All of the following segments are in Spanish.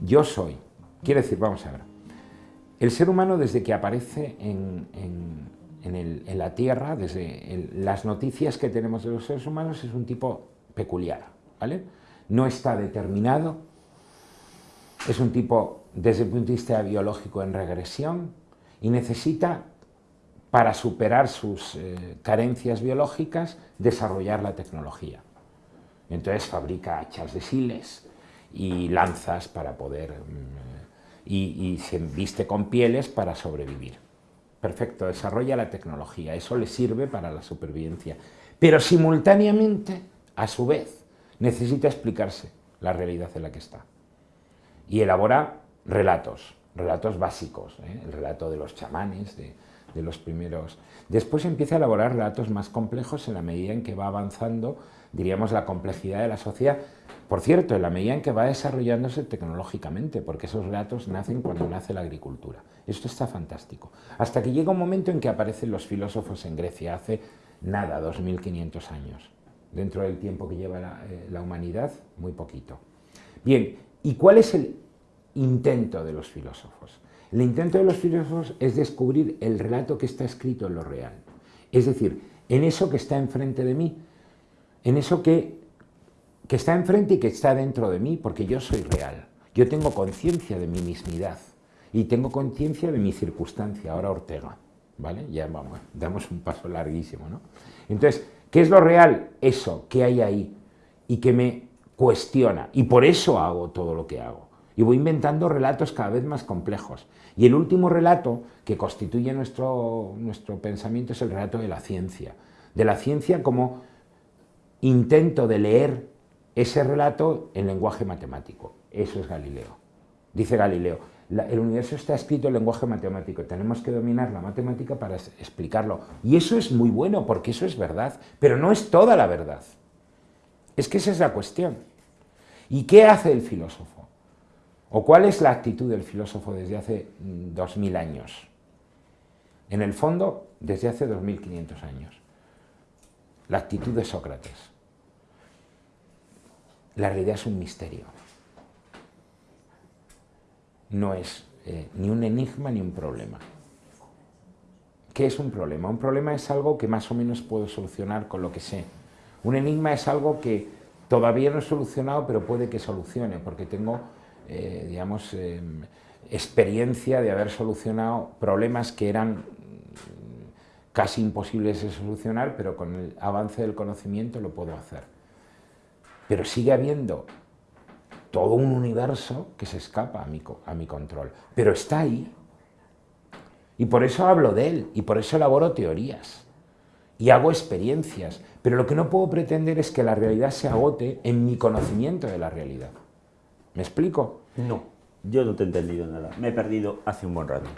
Yo soy, quiere decir, vamos a ver, el ser humano desde que aparece en, la Tierra, desde las noticias que tenemos de los seres humanos, es un tipo peculiar, ¿vale? No está determinado, es un tipo desde el punto de vista biológico en regresión y necesita, para superar sus eh, carencias biológicas, desarrollar la tecnología. Entonces fabrica hachas de siles y lanzas para poder... Mm, y, se viste con pieles para sobrevivir. Perfecto, desarrolla la tecnología, eso le sirve para la supervivencia. Pero simultáneamente, a su vez, necesita explicarse la realidad en la que está. Y elabora relatos, relatos básicos, ¿eh? el relato de los chamanes, de, los primeros... Después empieza a elaborar relatos más complejos en la medida en que va avanzando, diríamos, la complejidad de la sociedad. Por cierto, en la medida en que va desarrollándose tecnológicamente, porque esos relatos nacen cuando nace la agricultura. Esto está fantástico. Hasta que llega un momento en que aparecen los filósofos en Grecia, hace nada, 2500 años. Dentro del tiempo que lleva la, eh, la humanidad, muy poquito. Bien, ¿y cuál es el intento de los filósofos. El intento de los filósofos es descubrir el relato que está escrito en lo real. Es decir, en eso que está enfrente de mí, en eso que, que está enfrente y que está dentro de mí, porque yo soy real. Yo tengo conciencia de mi mismidad y tengo conciencia de mi circunstancia, ahora Ortega. ¿Vale? Ya vamos, damos un paso larguísimo, ¿no? Entonces, ¿qué es lo real? Eso que hay ahí y que me cuestiona. Y por eso hago todo lo que hago y voy inventando relatos cada vez más complejos. Y el último relato que constituye nuestro, nuestro pensamiento es el relato de la ciencia. De la ciencia como intento de leer ese relato en lenguaje matemático. Eso es Galileo. Dice Galileo, el universo está escrito en lenguaje matemático, tenemos que dominar la matemática para explicarlo. Y eso es muy bueno, porque eso es verdad, pero no es toda la verdad. Es que esa es la cuestión. ¿Y qué hace el filósofo? ¿O cuál es la actitud del filósofo desde hace 2000 mm, años? En el fondo, desde hace 2500 años. La actitud de Sócrates. La realidad es un misterio. No es eh, ni un enigma ni un problema. ¿Qué es un problema? Un problema es algo que más o menos puedo solucionar con lo que sé. Un enigma es algo que todavía no he solucionado, pero puede que solucione, porque tengo eh, digamos, eh, experiencia de haber solucionado problemas que eran casi imposibles de solucionar, pero con el avance del conocimiento lo puedo hacer. Pero sigue habiendo todo un universo que se escapa a mi, a mi control, pero está ahí. Y por eso hablo de él, y por eso elaboro teorías, y hago experiencias, pero lo que no puedo pretender es que la realidad se agote en mi conocimiento de la realidad. ¿Me explico? No, yo no te he entendido nada. Me he perdido hace un buen rato.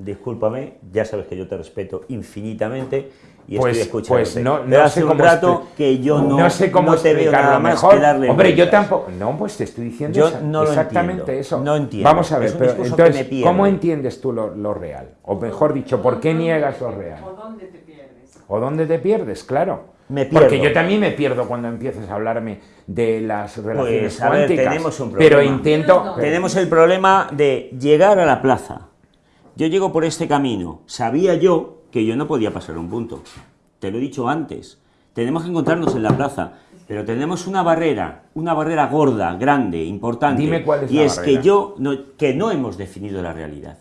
Discúlpame, ya sabes que yo te respeto infinitamente y pues, estoy escuchando. Pues no, no hace un rato que yo no, no sé cómo no te veo nada mejor. que darle Hombre, yo tampoco. No, pues te estoy diciendo yo no exactamente eso. No entiendo. Vamos a ver, pero entonces, ¿cómo entiendes tú lo, lo, real? O mejor dicho, ¿por qué niegas lo real? ¿O dónde te pierdes? ¿O dónde te pierdes? Claro. Porque yo también me pierdo cuando empiezas a hablarme de las relaciones pues, cuánticas. tenemos un problema. Pero intento... Tenemos el problema de llegar a la plaza. Yo llego por este camino. Sabía yo que yo no podía pasar un punto. Te lo he dicho antes. Tenemos que encontrarnos en la plaza. Pero tenemos una barrera, una barrera gorda, grande, importante. Dime cuál es y es que yo, no, que no hemos definido la realidad.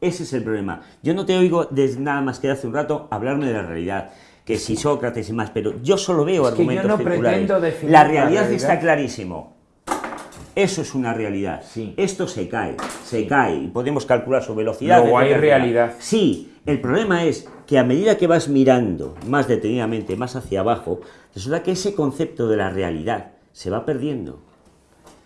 Ese es el problema. Yo no te oigo desde nada más que hace un rato hablarme de la realidad que si Sócrates y más, pero yo solo veo argumentos que yo no La realidad, está clarísimo. Eso es una realidad. Sí. Esto se cae, se cae, y podemos calcular su velocidad. Luego hay realidad. Sí, el problema es que a medida que vas mirando más detenidamente, más hacia abajo, resulta que ese concepto de la realidad se va perdiendo.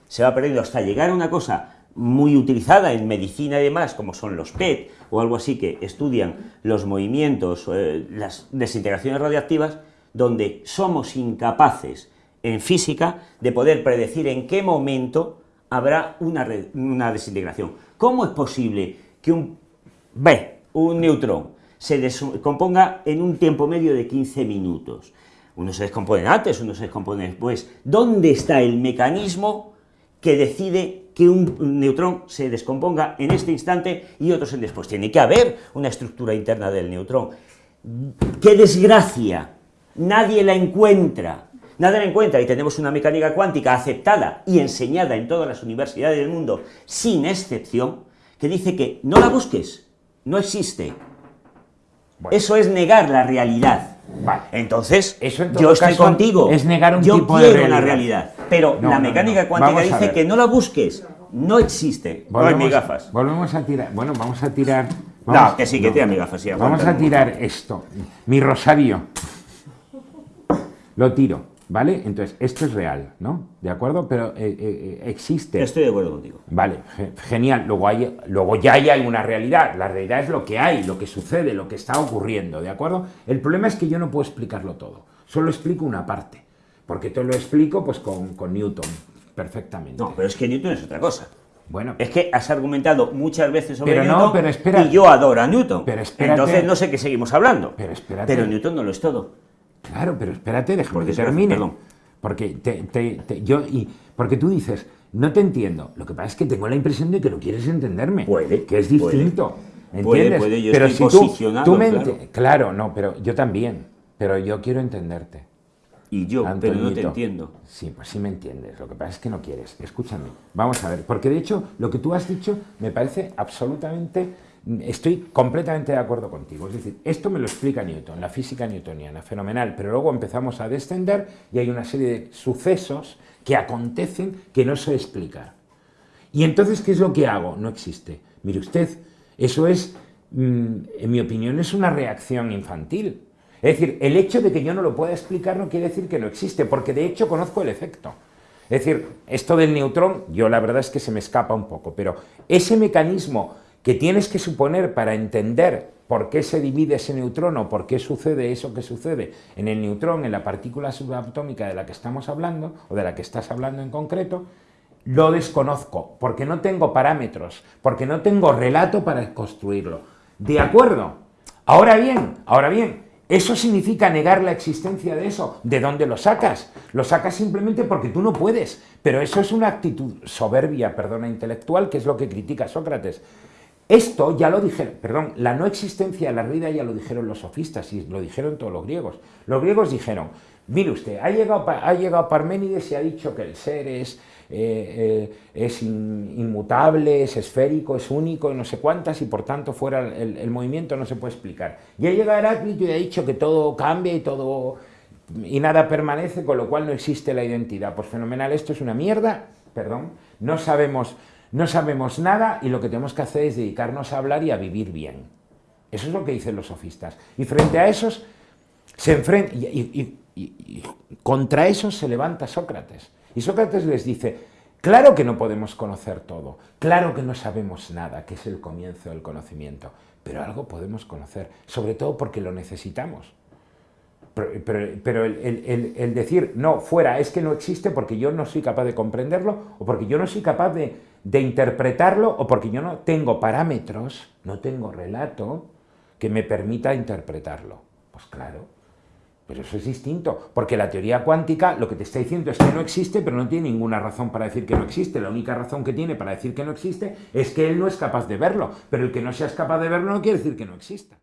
Se va perdiendo hasta llegar a una cosa muy utilizada en medicina y demás, como son los PET o algo así, que estudian los movimientos, eh, las desintegraciones radiactivas, donde somos incapaces en física de poder predecir en qué momento habrá una, una desintegración. ¿Cómo es posible que un B, un neutrón, se componga en un tiempo medio de 15 minutos? Unos se descomponen antes, unos se descomponen después. ¿Dónde está el mecanismo que decide que un neutrón se descomponga en este instante y otros en después? Tiene que haber una estructura interna del neutrón. ¡Qué desgracia! Nadie la encuentra. Nadie la encuentra y tenemos una mecánica cuántica aceptada y enseñada en todas las universidades del mundo, sin excepción, que dice que no la busques, no existe. Eso es negar la realidad. Entonces, yo estoy contigo. Es negar un yo tipo quiero de realidad. la realidad. Pero la mecánica cuántica dice que no la busques. No existe. Volvemos, no hay gafas. Volvemos a tirar. Bueno, vamos a tirar. no, que sí, que tira mi gafas. Sí, vamos a tirar esto. Mi rosario. Lo tiro. ¿Vale? Entonces, esto es real, ¿no? ¿De acuerdo? Pero eh, eh, existe. Estoy de acuerdo contigo. Vale, genial. Luego, hay, luego ya hay una realidad. La realidad es lo que hay, lo que sucede, lo que está ocurriendo, ¿de acuerdo? El problema es que yo no puedo explicarlo todo. Solo explico una parte. Porque te lo explico pues con, con Newton, perfectamente. No, pero es que Newton es otra cosa. Bueno, es que has argumentado muchas veces sobre pero Newton no, pero espera, y yo adoro a Newton. Pero espérate, Entonces no sé qué seguimos hablando. Pero espérate. Pero Newton no lo es todo. Claro, pero espérate, déjame que termine. Perdón. Porque, te, te, yo, y, porque tú dices, no te entiendo. Lo que pasa es que tengo la impresión de que no quieres entenderme. Puede. Que es distinto. Puede, ¿Entiendes? Puede, yo pero estoy si posicionado, tú, tú me claro. claro, no, pero yo también. Pero yo quiero entenderte. Y yo, pero no te entiendo. Sí, pues sí me entiendes. Lo que pasa es que no quieres. Escúchame. Vamos a ver. Porque de hecho, lo que tú has dicho me parece absolutamente Estoy completamente de acuerdo contigo. Es decir, esto me lo explica Newton, la física newtoniana, fenomenal, pero luego empezamos a descender y hay una serie de sucesos que acontecen que no sé explicar. Y entonces, ¿qué es lo que hago? No existe. Mire usted, eso es, mm, en mi opinión, es una reacción infantil. Es decir, el hecho de que yo no lo pueda explicar no quiere decir que no existe, porque de hecho conozco el efecto. Es decir, esto del neutrón, yo la verdad es que se me escapa un poco, pero ese mecanismo que tienes que suponer para entender por qué se divide ese neutrón o por qué sucede eso que sucede en el neutrón, en la partícula subatómica de la que estamos hablando, o de la que estás hablando en concreto, lo desconozco, porque no tengo parámetros, porque no tengo relato para construirlo. ¿De acuerdo? Ahora bien, ahora bien, ¿eso significa negar la existencia de eso? ¿De dónde lo sacas? Lo sacas simplemente porque tú no puedes, pero eso es una actitud soberbia, perdona, intelectual, que es lo que critica Sócrates. Esto ya lo dijeron, perdón, la no existencia de la vida ya lo dijeron los sofistas y lo dijeron todos los griegos. Los griegos dijeron, mire usted, ha llegado, ha llegado Parménides y ha dicho que el ser es, eh, eh, es in, inmutable, es esférico, es único, no sé cuántas, y por tanto fuera el, movimiento no se puede explicar. Y ha llegado Heráclito y ha dicho que todo cambia y todo y nada permanece, con lo cual no existe la identidad. Pues fenomenal, esto es una mierda, perdón, no sabemos no sabemos nada y lo que tenemos que hacer es dedicarnos a hablar y a vivir bien. Eso es lo que dicen los sofistas. Y frente a esos, se enfrenta, y, y, y, contra esos se levanta Sócrates. Y Sócrates les dice, claro que no podemos conocer todo, claro que no sabemos nada, que es el comienzo del conocimiento, pero algo podemos conocer, sobre todo porque lo necesitamos. Pero, el, decir, no, fuera, es que no existe porque yo no soy capaz de comprenderlo o porque yo no soy capaz de, de interpretarlo o porque yo no tengo parámetros, no tengo relato que me permita interpretarlo. Pues claro, pero eso es distinto, porque la teoría cuántica lo que te está diciendo es que no existe, pero no tiene ninguna razón para decir que no existe. La única razón que tiene para decir que no existe es que él no es capaz de verlo, pero el que no seas capaz de verlo no quiere decir que no exista.